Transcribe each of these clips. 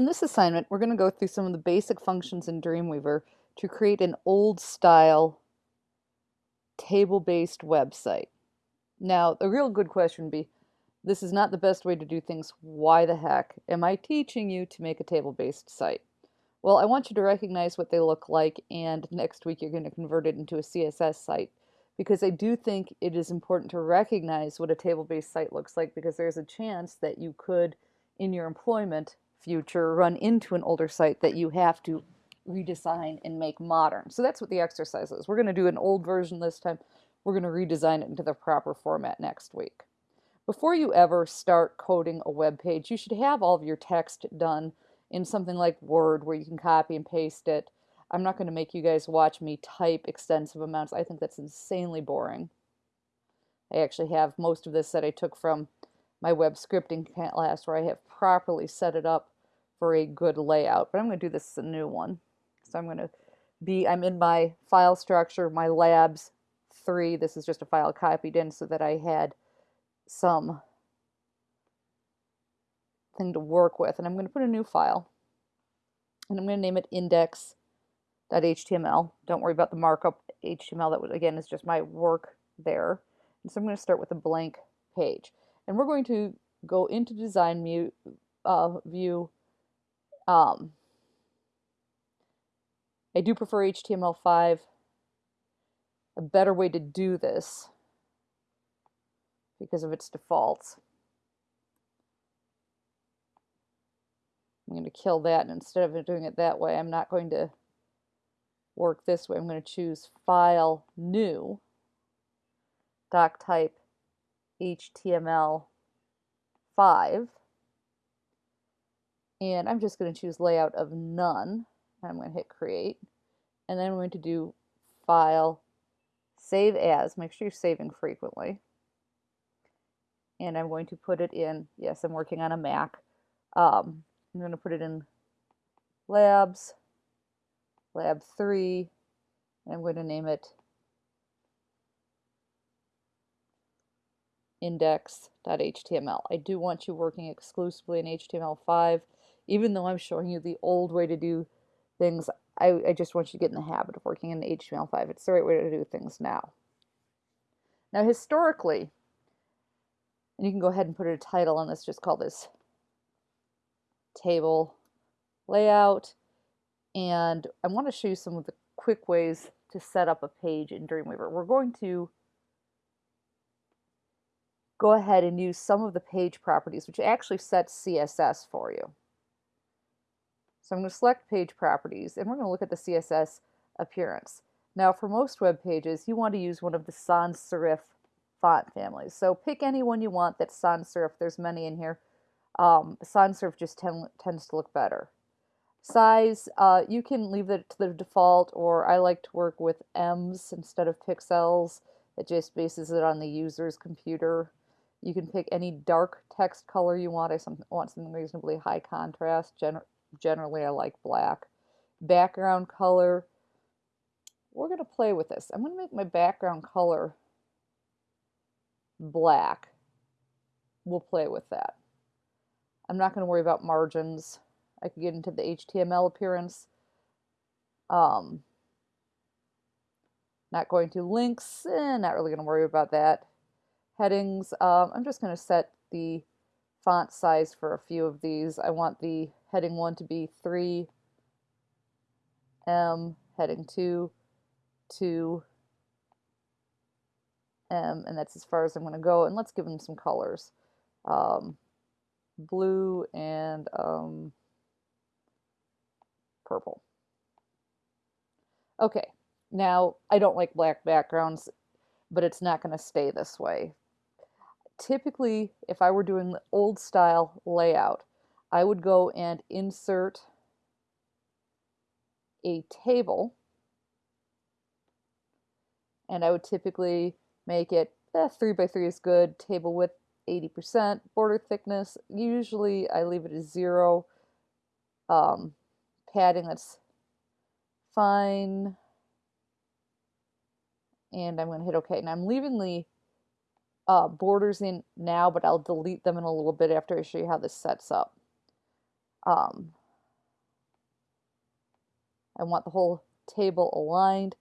In this assignment, we're going to go through some of the basic functions in Dreamweaver to create an old style table-based website. Now, the real good question would be, this is not the best way to do things. Why the heck am I teaching you to make a table-based site? Well, I want you to recognize what they look like, and next week you're going to convert it into a CSS site because I do think it is important to recognize what a table-based site looks like because there's a chance that you could, in your employment, future run into an older site that you have to redesign and make modern. So that's what the exercise is. We're going to do an old version this time. We're going to redesign it into the proper format next week. Before you ever start coding a web page, you should have all of your text done in something like Word where you can copy and paste it. I'm not going to make you guys watch me type extensive amounts. I think that's insanely boring. I actually have most of this that I took from my web scripting class where I have properly set it up for a good layout. But I'm going to do this as a new one. So I'm going to be, I'm in my file structure, my labs 3. This is just a file copied in so that I had some thing to work with. And I'm going to put a new file. And I'm going to name it index.html. Don't worry about the markup HTML. That, again, is just my work there. And so I'm going to start with a blank page. And we're going to go into design view, uh, view um, I do prefer HTML5. A better way to do this because of its defaults. I'm going to kill that and instead of doing it that way I'm not going to work this way. I'm going to choose File, New, Doc Type HTML5 and I'm just going to choose layout of none. I'm going to hit create. And then I'm going to do file, save as, make sure you're saving frequently. And I'm going to put it in, yes, I'm working on a Mac. Um, I'm going to put it in labs, lab 3, and I'm going to name it index.html. I do want you working exclusively in HTML5 even though I'm showing you the old way to do things, I, I just want you to get in the habit of working in HTML5. It's the right way to do things now. Now, historically, and you can go ahead and put a title on this, just call this table layout. And I want to show you some of the quick ways to set up a page in Dreamweaver. We're going to go ahead and use some of the page properties, which actually sets CSS for you. So I'm going to select page properties and we're going to look at the CSS appearance. Now for most web pages you want to use one of the sans serif font families. So pick any one you want that's sans serif. There's many in here. Um, sans serif just tends to look better. Size, uh, you can leave it to the default or I like to work with ems instead of pixels. It just bases it on the user's computer. You can pick any dark text color you want. I want something reasonably high contrast. Gen generally I like black. Background color, we're going to play with this. I'm going to make my background color black. We'll play with that. I'm not going to worry about margins. I could get into the HTML appearance. Um, not going to links, eh, not really going to worry about that. Headings, um, I'm just going to set the font size for a few of these. I want the heading 1 to be 3 M, heading 2 2 M, and that's as far as I'm going to go. And let's give them some colors. Um, blue and um, purple. Okay, now I don't like black backgrounds, but it's not going to stay this way. Typically, if I were doing the old style layout, I would go and insert a table. And I would typically make it eh, 3 by 3 is good, table width 80%, border thickness, usually I leave it as 0, um, padding that's fine, and I'm going to hit OK. And I'm leaving the uh, borders in now, but I'll delete them in a little bit after I show you how this sets up. Um, I want the whole table aligned.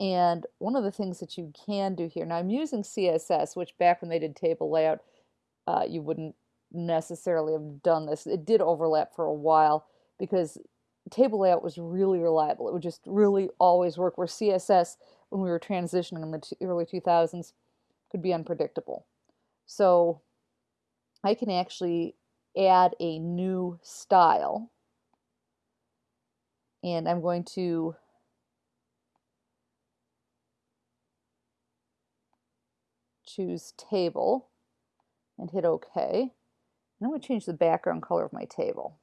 And one of the things that you can do here, now I'm using CSS, which back when they did table layout, uh, you wouldn't necessarily have done this. It did overlap for a while because table layout was really reliable. It would just really always work, where CSS, when we were transitioning in the early 2000s, could be unpredictable. So I can actually add a new style. And I'm going to choose table and hit OK. And I'm going to change the background color of my table.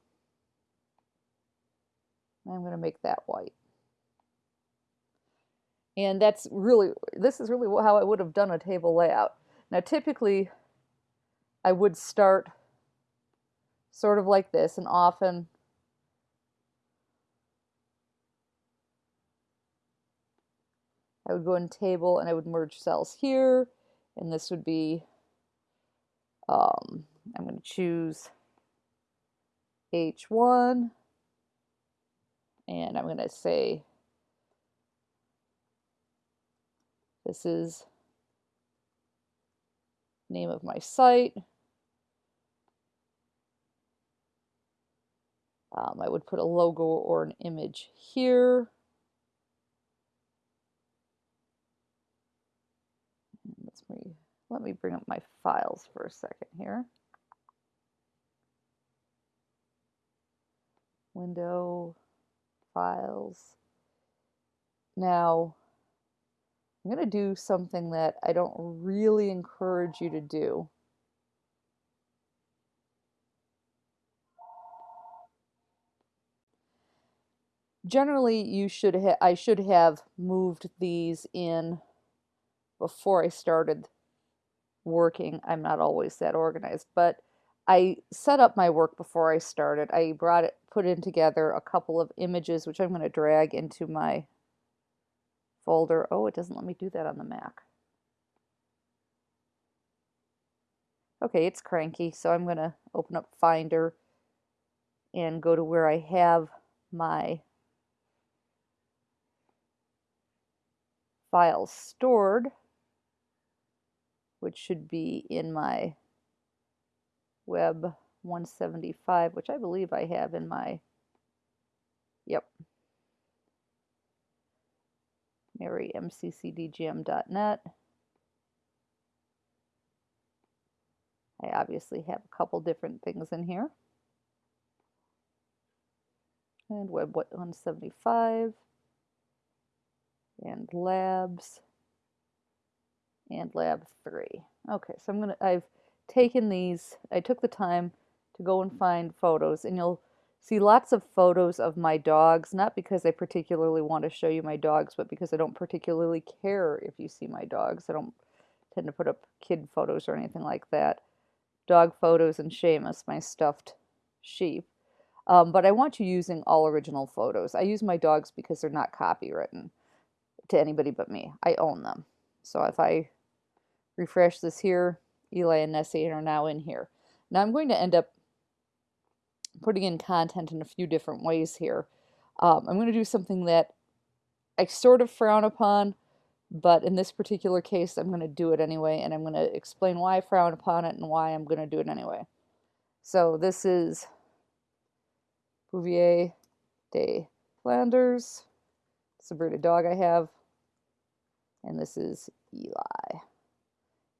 I'm going to make that white. And that's really, this is really how I would have done a table layout. Now typically I would start sort of like this and often I would go in table and I would merge cells here and this would be um, I'm going to choose H1 and I'm going to say this is name of my site. Um, I would put a logo or an image here. Let's me, let me bring up my files for a second here. Window, files. Now, I'm going to do something that I don't really encourage you to do. Generally, you should I should have moved these in before I started working. I'm not always that organized, but I set up my work before I started. I brought it, put in together a couple of images, which I'm going to drag into my folder. Oh, it doesn't let me do that on the Mac. Okay, it's cranky, so I'm going to open up Finder and go to where I have my files stored, which should be in my Web 175, which I believe I have in my, yep, marymccdgm.net. I obviously have a couple different things in here. And Web 175 and labs and lab 3. Okay, so I'm going to I've taken these, I took the time to go and find photos and you'll see lots of photos of my dogs, not because I particularly want to show you my dogs, but because I don't particularly care if you see my dogs. I don't tend to put up kid photos or anything like that. Dog photos and Seamus, my stuffed sheep. Um, but I want you using all original photos. I use my dogs because they're not copywritten to anybody but me. I own them. So if I refresh this here, Eli and Nessie are now in here. Now I'm going to end up putting in content in a few different ways here. Um, I'm going to do something that I sort of frown upon, but in this particular case, I'm going to do it anyway, and I'm going to explain why I frown upon it and why I'm going to do it anyway. So this is Bouvier de Flanders. It's a breed dog I have. And this is Eli.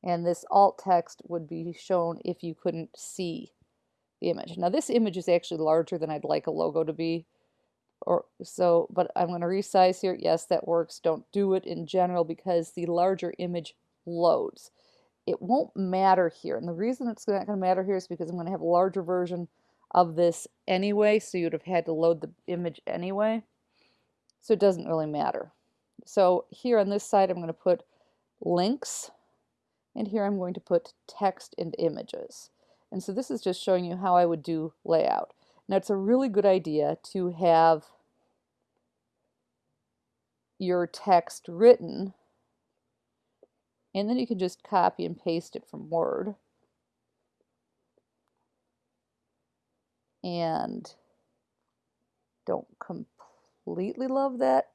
And this alt text would be shown if you couldn't see the image. Now this image is actually larger than I'd like a logo to be. Or so, but I'm going to resize here. Yes, that works. Don't do it in general because the larger image loads. It won't matter here. And the reason it's not going to matter here is because I'm going to have a larger version of this anyway, so you'd have had to load the image anyway. So it doesn't really matter. So here on this side, I'm going to put links, and here I'm going to put text and images. And so this is just showing you how I would do layout. Now it's a really good idea to have your text written and then you can just copy and paste it from Word. And don't completely love that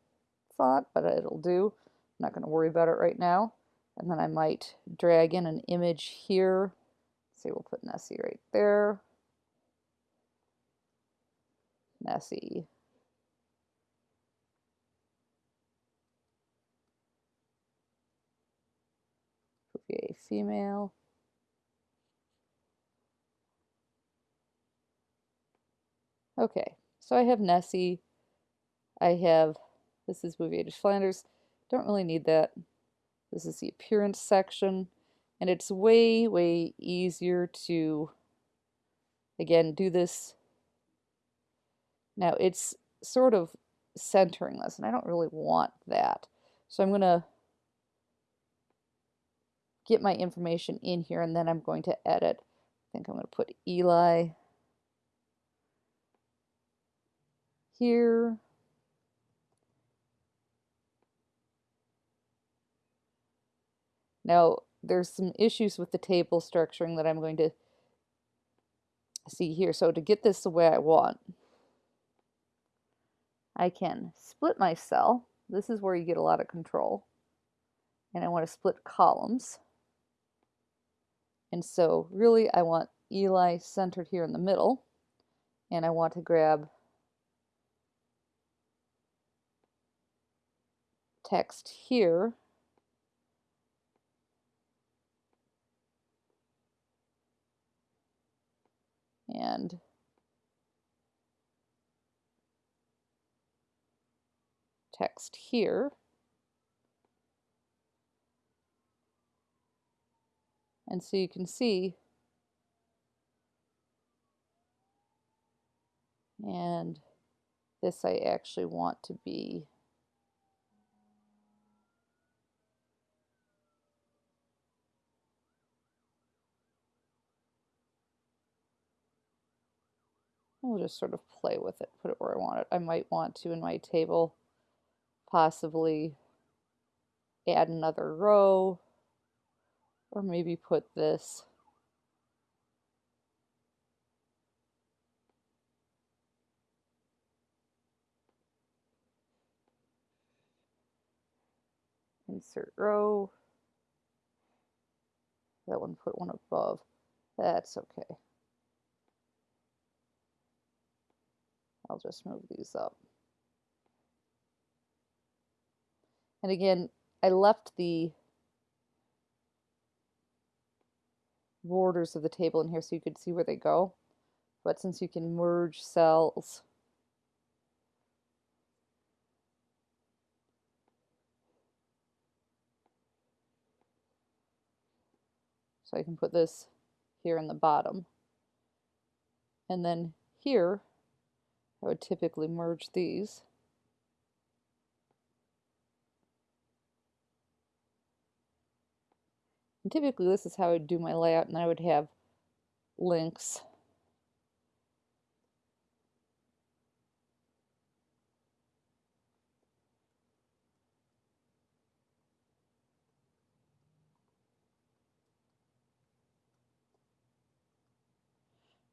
font, but it'll do. I'm not going to worry about it right now. And then I might drag in an image here. Say we'll put Nessie right there. Nessie. a female. Okay, so I have Nessie. I have, this is Bouvier de Flanders. Don't really need that. This is the appearance section. And it's way, way easier to, again, do this. Now it's sort of centering this, and I don't really want that. So I'm going to get my information in here, and then I'm going to edit. I think I'm going to put Eli here. Now, there's some issues with the table structuring that I'm going to see here. So to get this the way I want, I can split my cell. This is where you get a lot of control. And I want to split columns. And so really I want Eli centered here in the middle. And I want to grab text here and text here. And so you can see, and this I actually want to be We'll just sort of play with it, put it where I want it. I might want to, in my table, possibly add another row, or maybe put this insert row. That one put one above. That's okay. I'll just move these up. And again, I left the borders of the table in here so you could see where they go. But since you can merge cells, so I can put this here in the bottom. And then here, I would typically merge these. And typically this is how I would do my layout and I would have links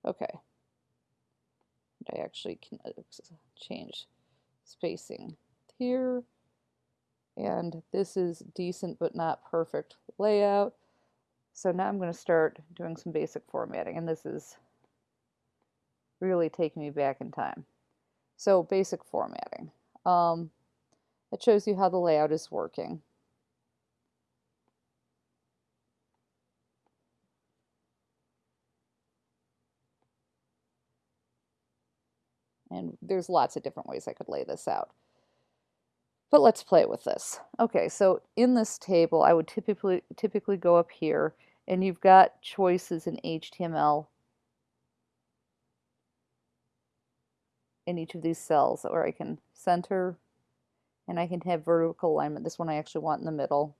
Okay. I actually can uh, change spacing here. And this is decent but not perfect layout. So now I'm going to start doing some basic formatting. And this is really taking me back in time. So basic formatting. Um, it shows you how the layout is working. And there's lots of different ways I could lay this out. But let's play with this. Okay, so in this table, I would typically typically go up here, and you've got choices in HTML in each of these cells or I can center and I can have vertical alignment. This one I actually want in the middle.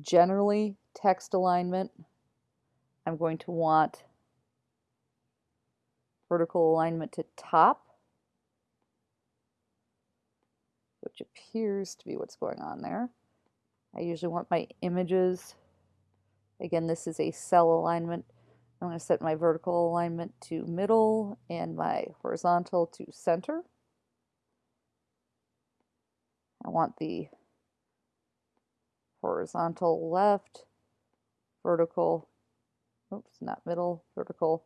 Generally, text alignment, I'm going to want vertical alignment to top, which appears to be what's going on there. I usually want my images. Again, this is a cell alignment. I'm going to set my vertical alignment to middle and my horizontal to center. I want the horizontal left, vertical, oops, not middle, vertical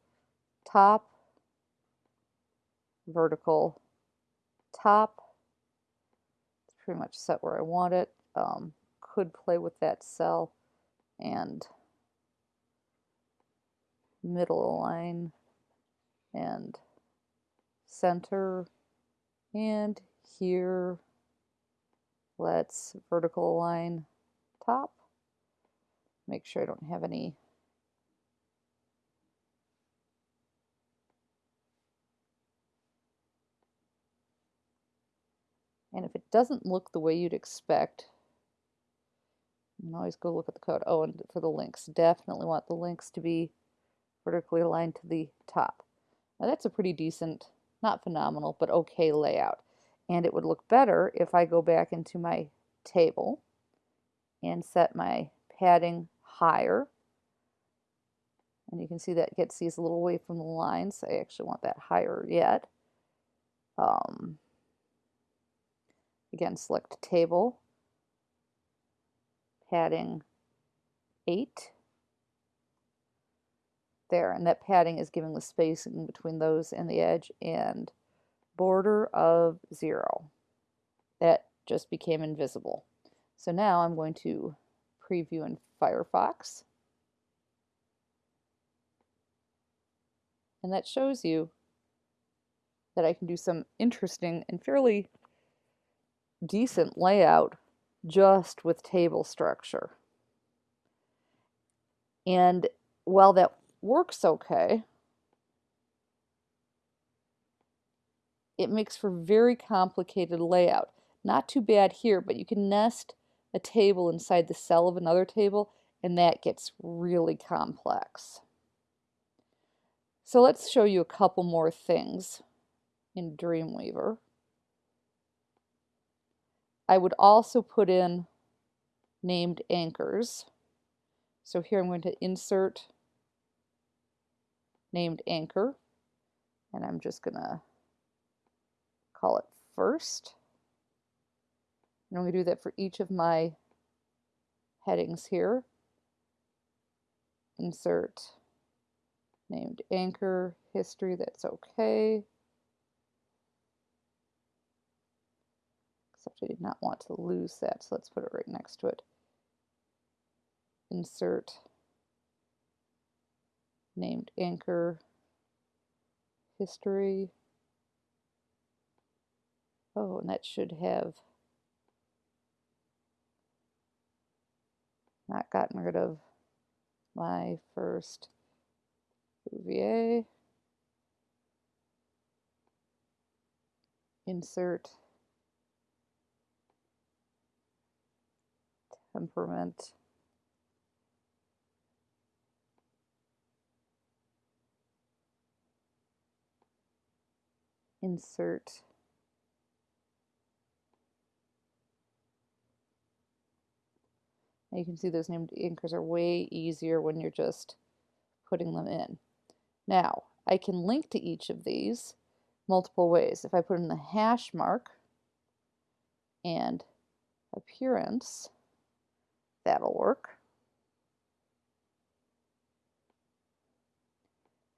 top, vertical top. It's pretty much set where I want it. Um, could play with that cell and middle align and center and here let's vertical align top make sure I don't have any and if it doesn't look the way you'd expect you can always go look at the code oh and for the links definitely want the links to be vertically aligned to the top now that's a pretty decent not phenomenal, but okay layout. And it would look better if I go back into my table and set my padding higher. And you can see that gets these a little away from the lines. I actually want that higher yet. Um, again, select table, padding 8 there and that padding is giving the spacing between those and the edge and border of zero. That just became invisible. So now I'm going to preview in Firefox. And that shows you that I can do some interesting and fairly decent layout just with table structure and while that works okay. It makes for very complicated layout. Not too bad here, but you can nest a table inside the cell of another table, and that gets really complex. So let's show you a couple more things in Dreamweaver. I would also put in named anchors. So here I'm going to insert named anchor and I'm just gonna call it first. And I'm going to do that for each of my headings here. Insert named anchor history that's okay except I did not want to lose that so let's put it right next to it insert named anchor history. Oh, and that should have not gotten rid of my first Bouvier. Insert temperament. insert you can see those named anchors are way easier when you're just putting them in. Now, I can link to each of these multiple ways. If I put in the hash mark and appearance, that'll work.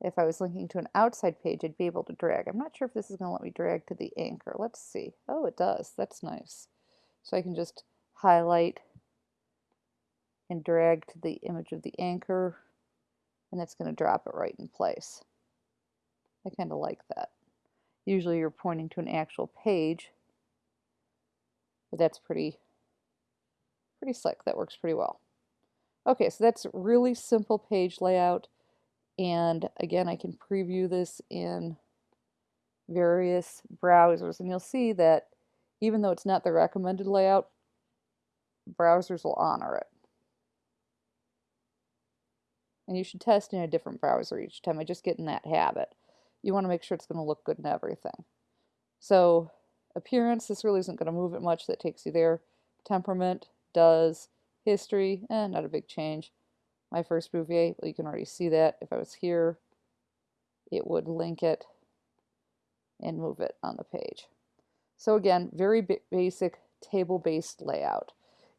If I was linking to an outside page, I'd be able to drag. I'm not sure if this is going to let me drag to the anchor. Let's see. Oh, it does. That's nice. So I can just highlight and drag to the image of the anchor, and that's going to drop it right in place. I kind of like that. Usually you're pointing to an actual page, but that's pretty, pretty slick. That works pretty well. Okay, so that's really simple page layout. And again, I can preview this in various browsers. And you'll see that even though it's not the recommended layout, browsers will honor it. And you should test in a different browser each time. I just get in that habit. You want to make sure it's going to look good in everything. So appearance, this really isn't going to move it much. That takes you there. Temperament does. History, eh, not a big change my first Bouvier. Well, you can already see that. If I was here, it would link it and move it on the page. So again, very basic table-based layout.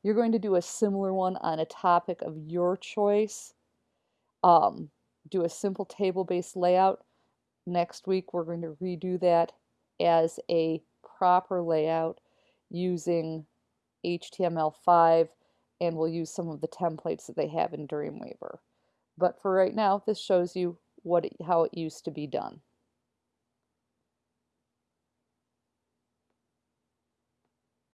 You're going to do a similar one on a topic of your choice. Um, do a simple table-based layout. Next week we're going to redo that as a proper layout using HTML5 and we'll use some of the templates that they have in Dreamweaver. But for right now, this shows you what it, how it used to be done.